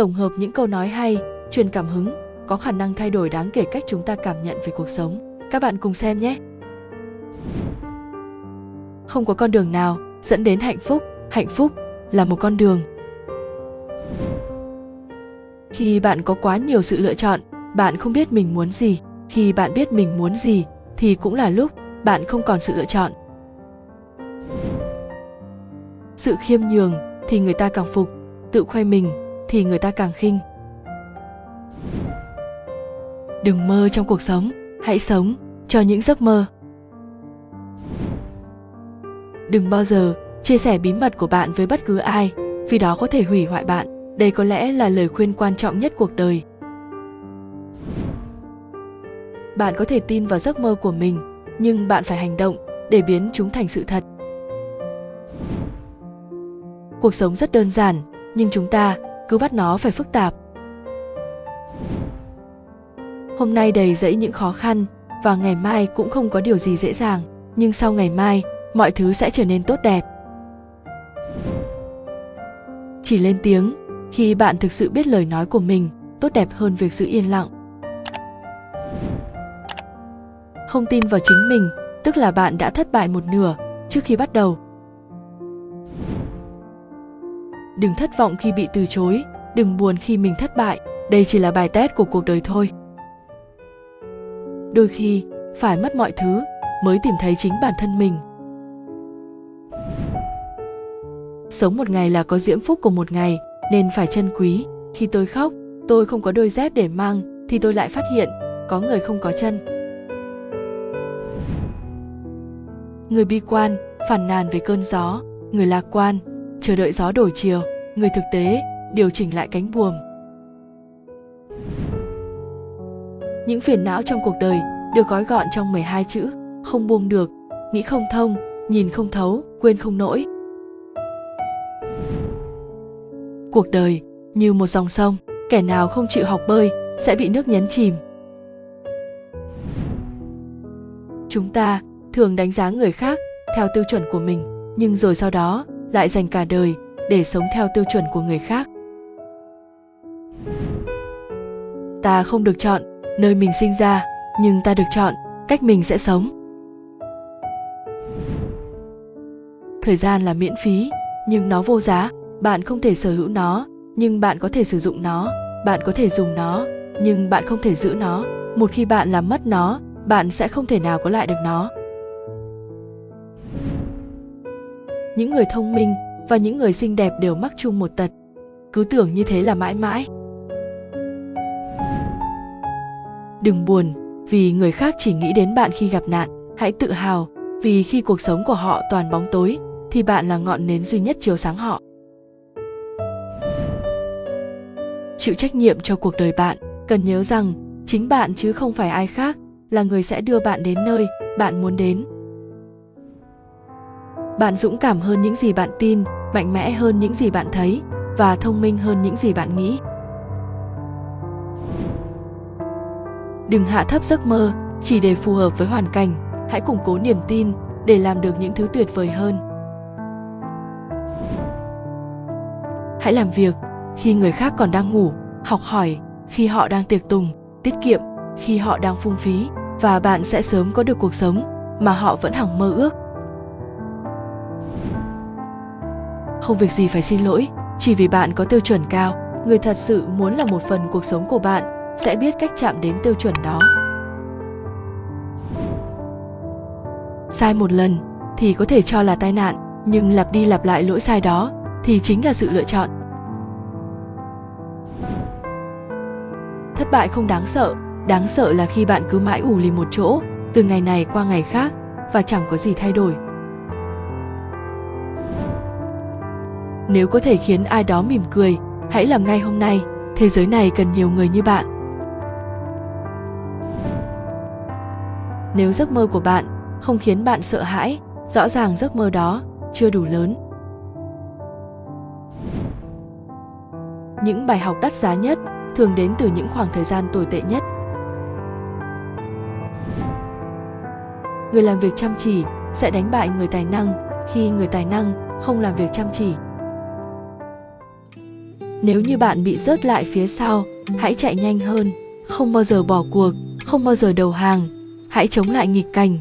tổng hợp những câu nói hay, truyền cảm hứng, có khả năng thay đổi đáng kể cách chúng ta cảm nhận về cuộc sống. Các bạn cùng xem nhé. Không có con đường nào dẫn đến hạnh phúc. Hạnh phúc là một con đường. Khi bạn có quá nhiều sự lựa chọn, bạn không biết mình muốn gì. Khi bạn biết mình muốn gì, thì cũng là lúc bạn không còn sự lựa chọn. Sự khiêm nhường thì người ta càng phục. Tự khoe mình thì người ta càng khinh. Đừng mơ trong cuộc sống, hãy sống cho những giấc mơ. Đừng bao giờ chia sẻ bí mật của bạn với bất cứ ai, vì đó có thể hủy hoại bạn. Đây có lẽ là lời khuyên quan trọng nhất cuộc đời. Bạn có thể tin vào giấc mơ của mình, nhưng bạn phải hành động để biến chúng thành sự thật. Cuộc sống rất đơn giản, nhưng chúng ta cứ bắt nó phải phức tạp. Hôm nay đầy dẫy những khó khăn và ngày mai cũng không có điều gì dễ dàng, nhưng sau ngày mai, mọi thứ sẽ trở nên tốt đẹp. Chỉ lên tiếng, khi bạn thực sự biết lời nói của mình, tốt đẹp hơn việc giữ yên lặng. Không tin vào chính mình, tức là bạn đã thất bại một nửa trước khi bắt đầu. Đừng thất vọng khi bị từ chối, đừng buồn khi mình thất bại. Đây chỉ là bài test của cuộc đời thôi. Đôi khi, phải mất mọi thứ mới tìm thấy chính bản thân mình. Sống một ngày là có diễm phúc của một ngày, nên phải trân quý. Khi tôi khóc, tôi không có đôi dép để mang, thì tôi lại phát hiện, có người không có chân. Người bi quan phản nàn về cơn gió, người lạc quan, chờ đợi gió đổi chiều người thực tế, điều chỉnh lại cánh buồm. Những phiền não trong cuộc đời được gói gọn trong 12 chữ, không buông được, nghĩ không thông, nhìn không thấu, quên không nổi cuộc đời như một dòng sông, kẻ nào không chịu học bơi sẽ bị nước nhấn chìm. Chúng ta thường đánh giá người khác theo tiêu chuẩn của mình, nhưng rồi sau đó lại dành cả đời để sống theo tiêu chuẩn của người khác. Ta không được chọn nơi mình sinh ra, nhưng ta được chọn cách mình sẽ sống. Thời gian là miễn phí, nhưng nó vô giá. Bạn không thể sở hữu nó, nhưng bạn có thể sử dụng nó. Bạn có thể dùng nó, nhưng bạn không thể giữ nó. Một khi bạn làm mất nó, bạn sẽ không thể nào có lại được nó. Những người thông minh và những người xinh đẹp đều mắc chung một tật. Cứ tưởng như thế là mãi mãi. Đừng buồn, vì người khác chỉ nghĩ đến bạn khi gặp nạn. Hãy tự hào, vì khi cuộc sống của họ toàn bóng tối, thì bạn là ngọn nến duy nhất chiếu sáng họ. Chịu trách nhiệm cho cuộc đời bạn. Cần nhớ rằng, chính bạn chứ không phải ai khác, là người sẽ đưa bạn đến nơi bạn muốn đến. Bạn dũng cảm hơn những gì bạn tin mạnh mẽ hơn những gì bạn thấy và thông minh hơn những gì bạn nghĩ. Đừng hạ thấp giấc mơ, chỉ để phù hợp với hoàn cảnh. Hãy củng cố niềm tin để làm được những thứ tuyệt vời hơn. Hãy làm việc khi người khác còn đang ngủ, học hỏi khi họ đang tiệc tùng, tiết kiệm khi họ đang phung phí và bạn sẽ sớm có được cuộc sống mà họ vẫn hằng mơ ước. Không việc gì phải xin lỗi. Chỉ vì bạn có tiêu chuẩn cao, người thật sự muốn là một phần cuộc sống của bạn sẽ biết cách chạm đến tiêu chuẩn đó. Sai một lần thì có thể cho là tai nạn, nhưng lặp đi lặp lại lỗi sai đó thì chính là sự lựa chọn. Thất bại không đáng sợ đáng sợ là khi bạn cứ mãi ủ lì một chỗ, từ ngày này qua ngày khác, và chẳng có gì thay đổi. Nếu có thể khiến ai đó mỉm cười, hãy làm ngay hôm nay. Thế giới này cần nhiều người như bạn. Nếu giấc mơ của bạn không khiến bạn sợ hãi, rõ ràng giấc mơ đó chưa đủ lớn. Những bài học đắt giá nhất thường đến từ những khoảng thời gian tồi tệ nhất. Người làm việc chăm chỉ sẽ đánh bại người tài năng khi người tài năng không làm việc chăm chỉ nếu như bạn bị rớt lại phía sau, hãy chạy nhanh hơn, không bao giờ bỏ cuộc, không bao giờ đầu hàng, hãy chống lại nghịch cảnh.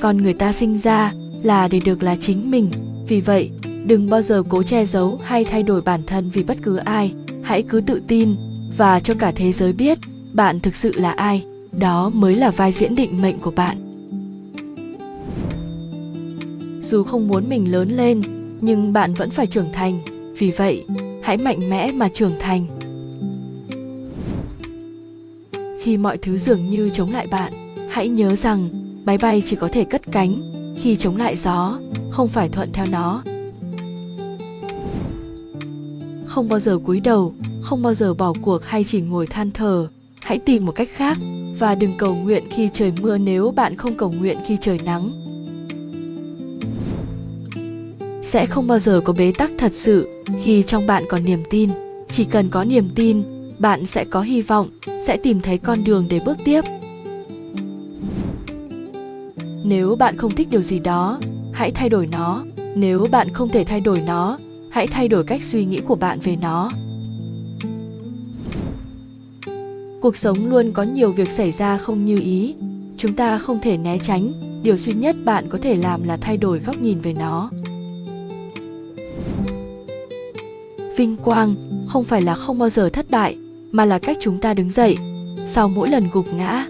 Con người ta sinh ra là để được là chính mình, vì vậy, đừng bao giờ cố che giấu hay thay đổi bản thân vì bất cứ ai, hãy cứ tự tin và cho cả thế giới biết bạn thực sự là ai, đó mới là vai diễn định mệnh của bạn. Dù không muốn mình lớn lên nhưng bạn vẫn phải trưởng thành. Vì vậy, hãy mạnh mẽ mà trưởng thành. Khi mọi thứ dường như chống lại bạn, hãy nhớ rằng máy bay chỉ có thể cất cánh khi chống lại gió, không phải thuận theo nó. Không bao giờ cúi đầu, không bao giờ bỏ cuộc hay chỉ ngồi than thở hãy tìm một cách khác và đừng cầu nguyện khi trời mưa nếu bạn không cầu nguyện khi trời nắng sẽ không bao giờ có bế tắc thật sự khi trong bạn còn niềm tin. Chỉ cần có niềm tin, bạn sẽ có hy vọng, sẽ tìm thấy con đường để bước tiếp. Nếu bạn không thích điều gì đó, hãy thay đổi nó. Nếu bạn không thể thay đổi nó, hãy thay đổi cách suy nghĩ của bạn về nó. Cuộc sống luôn có nhiều việc xảy ra không như ý. Chúng ta không thể né tránh. Điều duy nhất bạn có thể làm là thay đổi góc nhìn về nó. Vinh quang không phải là không bao giờ thất bại, mà là cách chúng ta đứng dậy, sau mỗi lần gục ngã.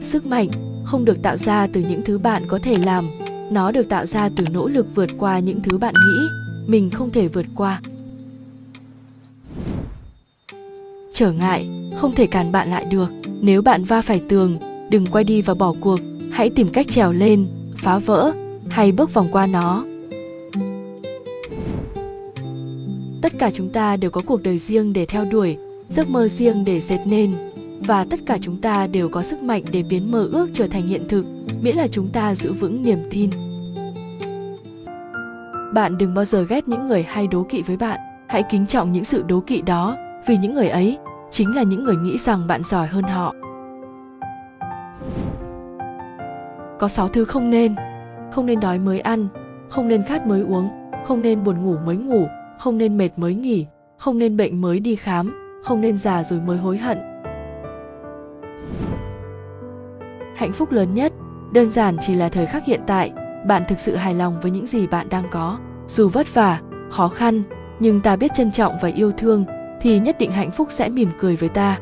Sức mạnh không được tạo ra từ những thứ bạn có thể làm, nó được tạo ra từ nỗ lực vượt qua những thứ bạn nghĩ mình không thể vượt qua. Trở ngại không thể cản bạn lại được, nếu bạn va phải tường, đừng quay đi và bỏ cuộc, hãy tìm cách trèo lên, phá vỡ hay bước vòng qua nó. Tất cả chúng ta đều có cuộc đời riêng để theo đuổi, giấc mơ riêng để dệt nên. Và tất cả chúng ta đều có sức mạnh để biến mơ ước trở thành hiện thực, miễn là chúng ta giữ vững niềm tin. Bạn đừng bao giờ ghét những người hay đố kỵ với bạn. Hãy kính trọng những sự đố kỵ đó, vì những người ấy chính là những người nghĩ rằng bạn giỏi hơn họ. Có sáu thứ không nên. Không nên đói mới ăn, không nên khát mới uống, không nên buồn ngủ mới ngủ không nên mệt mới nghỉ, không nên bệnh mới đi khám, không nên già rồi mới hối hận. Hạnh phúc lớn nhất, đơn giản chỉ là thời khắc hiện tại. Bạn thực sự hài lòng với những gì bạn đang có. Dù vất vả, khó khăn, nhưng ta biết trân trọng và yêu thương, thì nhất định hạnh phúc sẽ mỉm cười với ta.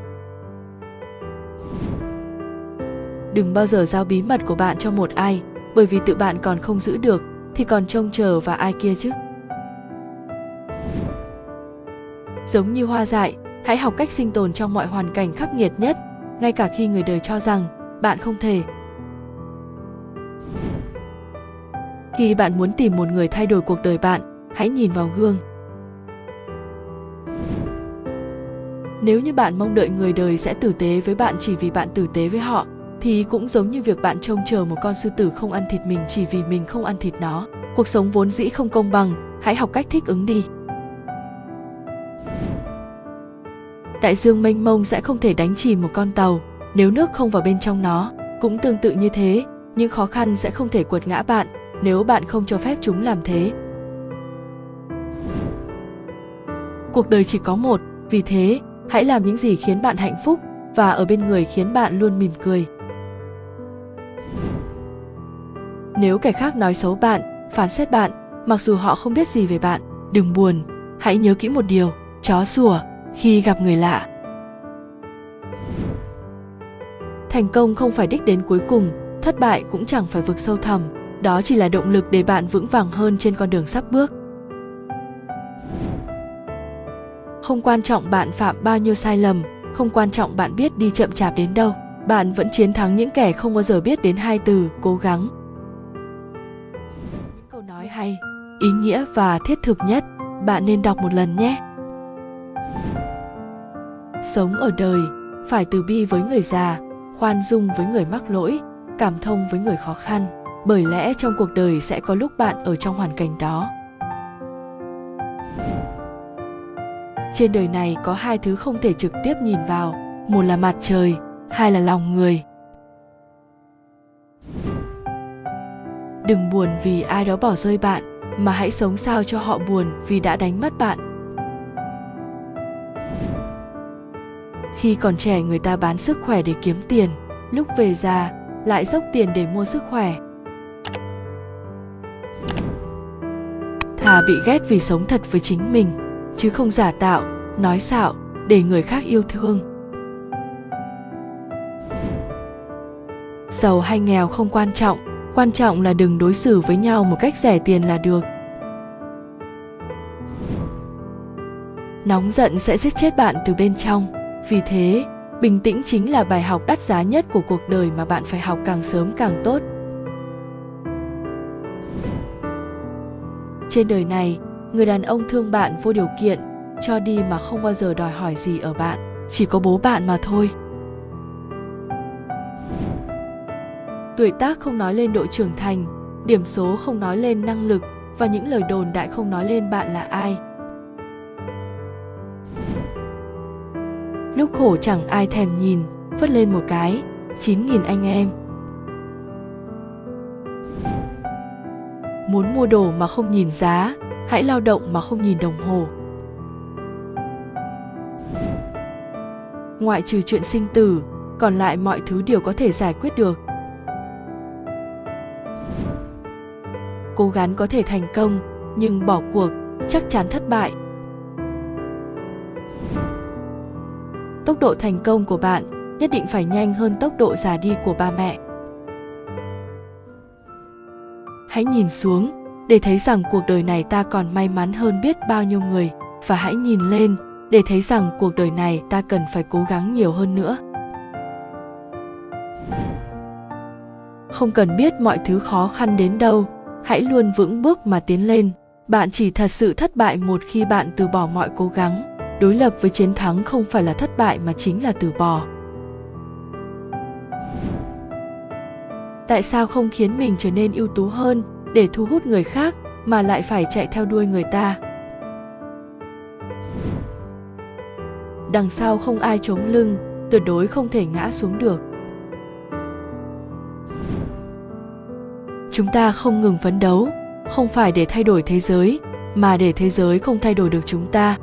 Đừng bao giờ giao bí mật của bạn cho một ai, bởi vì tự bạn còn không giữ được, thì còn trông chờ và ai kia chứ? Giống như hoa dại, hãy học cách sinh tồn trong mọi hoàn cảnh khắc nghiệt nhất, ngay cả khi người đời cho rằng bạn không thể. Khi bạn muốn tìm một người thay đổi cuộc đời bạn, hãy nhìn vào gương. Nếu như bạn mong đợi người đời sẽ tử tế với bạn chỉ vì bạn tử tế với họ, thì cũng giống như việc bạn trông chờ một con sư tử không ăn thịt mình chỉ vì mình không ăn thịt nó. Cuộc sống vốn dĩ không công bằng, hãy học cách thích ứng đi. Đại dương mênh mông sẽ không thể đánh chìm một con tàu. Nếu nước không vào bên trong nó, cũng tương tự như thế, những khó khăn sẽ không thể quật ngã bạn, nếu bạn không cho phép chúng làm thế. Cuộc đời chỉ có một, vì thế, hãy làm những gì khiến bạn hạnh phúc và ở bên người khiến bạn luôn mỉm cười. Nếu kẻ khác nói xấu bạn, phán xét bạn, mặc dù họ không biết gì về bạn, đừng buồn, hãy nhớ kỹ một điều, chó sủa khi gặp người lạ. Thành công không phải đích đến cuối cùng, thất bại cũng chẳng phải vực sâu thẳm, đó chỉ là động lực để bạn vững vàng hơn trên con đường sắp bước. Không quan trọng bạn phạm bao nhiêu sai lầm, không quan trọng bạn biết đi chậm chạp đến đâu, bạn vẫn chiến thắng những kẻ không bao giờ biết đến hai từ, cố gắng. Những câu nói hay, ý nghĩa và thiết thực nhất, bạn nên đọc một lần nhé sống ở đời, phải từ bi với người già, khoan dung với người mắc lỗi, cảm thông với người khó khăn, bởi lẽ trong cuộc đời sẽ có lúc bạn ở trong hoàn cảnh đó. Trên đời này có hai thứ không thể trực tiếp nhìn vào, một là mặt trời, hai là lòng người. Đừng buồn vì ai đó bỏ rơi bạn, mà hãy sống sao cho họ buồn vì đã đánh mất bạn. Khi còn trẻ, người ta bán sức khỏe để kiếm tiền. Lúc về già, lại dốc tiền để mua sức khỏe. Thà bị ghét vì sống thật với chính mình, chứ không giả tạo, nói xạo, để người khác yêu thương. Giàu hay nghèo không quan trọng quan trọng là đừng đối xử với nhau một cách rẻ tiền là được. Nóng giận sẽ giết chết bạn từ bên trong vì thế, bình tĩnh chính là bài học đắt giá nhất của cuộc đời mà bạn phải học càng sớm càng tốt. Trên đời này, người đàn ông thương bạn vô điều kiện, cho đi mà không bao giờ đòi hỏi gì ở bạn, chỉ có bố bạn mà thôi. Tuổi tác không nói lên độ trưởng thành, điểm số không nói lên năng lực và những lời đồn đại không nói lên bạn là ai. Lúc khổ chẳng ai thèm nhìn vất lên một cái, chín nghìn anh em. Muốn mua đồ mà không nhìn giá, hãy lao động mà không nhìn đồng hồ. Ngoại trừ chuyện sinh tử, còn lại mọi thứ đều có thể giải quyết được. Cố gắng có thể thành công, nhưng bỏ cuộc chắc chắn thất bại. Tốc độ thành công của bạn, nhất định phải nhanh hơn tốc độ già đi của ba mẹ. Hãy nhìn xuống, để thấy rằng cuộc đời này ta còn may mắn hơn biết bao nhiêu người, và hãy nhìn lên, để thấy rằng cuộc đời này ta cần phải cố gắng nhiều hơn nữa. Không cần biết mọi thứ khó khăn đến đâu, hãy luôn vững bước mà tiến lên. Bạn chỉ thật sự thất bại một khi bạn từ bỏ mọi cố gắng đối lập với chiến thắng không phải là thất bại mà chính là từ bỏ. Tại sao không khiến mình trở nên ưu tú hơn để thu hút người khác mà lại phải chạy theo đuôi người ta? Đằng sau không ai chống lưng, tuyệt đối không thể ngã xuống được. Chúng ta không ngừng phấn đấu, không phải để thay đổi thế giới, mà để thế giới không thay đổi được chúng ta.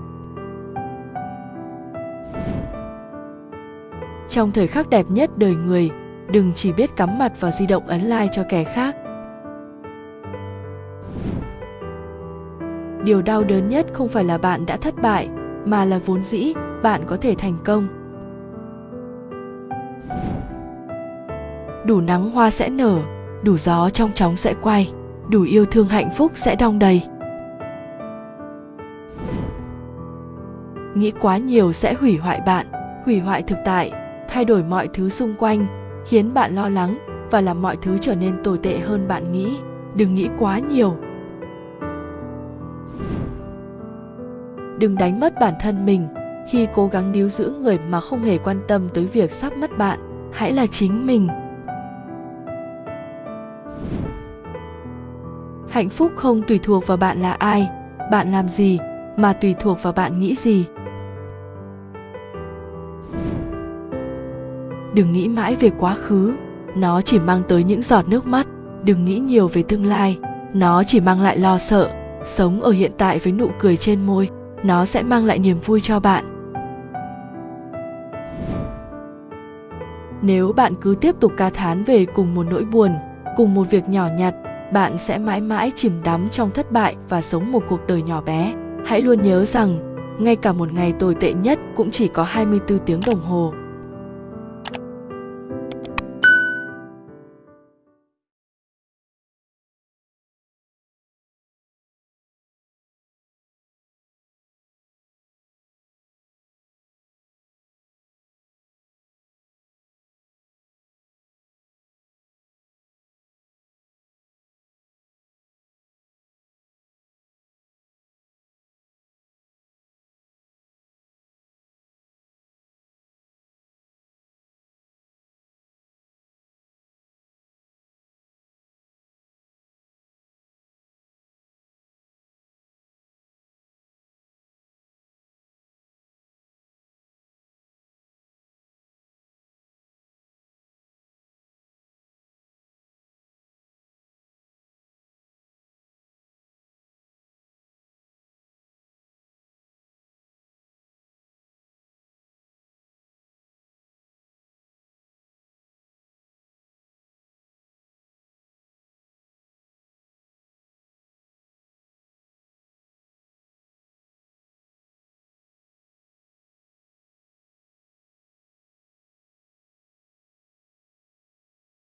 Trong thời khắc đẹp nhất đời người, đừng chỉ biết cắm mặt vào di động ấn like cho kẻ khác. Điều đau đớn nhất không phải là bạn đã thất bại, mà là vốn dĩ, bạn có thể thành công. Đủ nắng hoa sẽ nở, đủ gió trong chóng sẽ quay, đủ yêu thương hạnh phúc sẽ đong đầy. Nghĩ quá nhiều sẽ hủy hoại bạn, hủy hoại thực tại thay đổi mọi thứ xung quanh, khiến bạn lo lắng và làm mọi thứ trở nên tồi tệ hơn bạn nghĩ. Đừng nghĩ quá nhiều. Đừng đánh mất bản thân mình. Khi cố gắng níu giữ người mà không hề quan tâm tới việc sắp mất bạn, hãy là chính mình. Hạnh phúc không tùy thuộc vào bạn là ai, bạn làm gì, mà tùy thuộc vào bạn nghĩ gì. Đừng nghĩ mãi về quá khứ. Nó chỉ mang tới những giọt nước mắt. Đừng nghĩ nhiều về tương lai. Nó chỉ mang lại lo sợ. Sống ở hiện tại với nụ cười trên môi, nó sẽ mang lại niềm vui cho bạn. Nếu bạn cứ tiếp tục ca thán về cùng một nỗi buồn, cùng một việc nhỏ nhặt, bạn sẽ mãi mãi chìm đắm trong thất bại và sống một cuộc đời nhỏ bé. Hãy luôn nhớ rằng, ngay cả một ngày tồi tệ nhất cũng chỉ có 24 tiếng đồng hồ.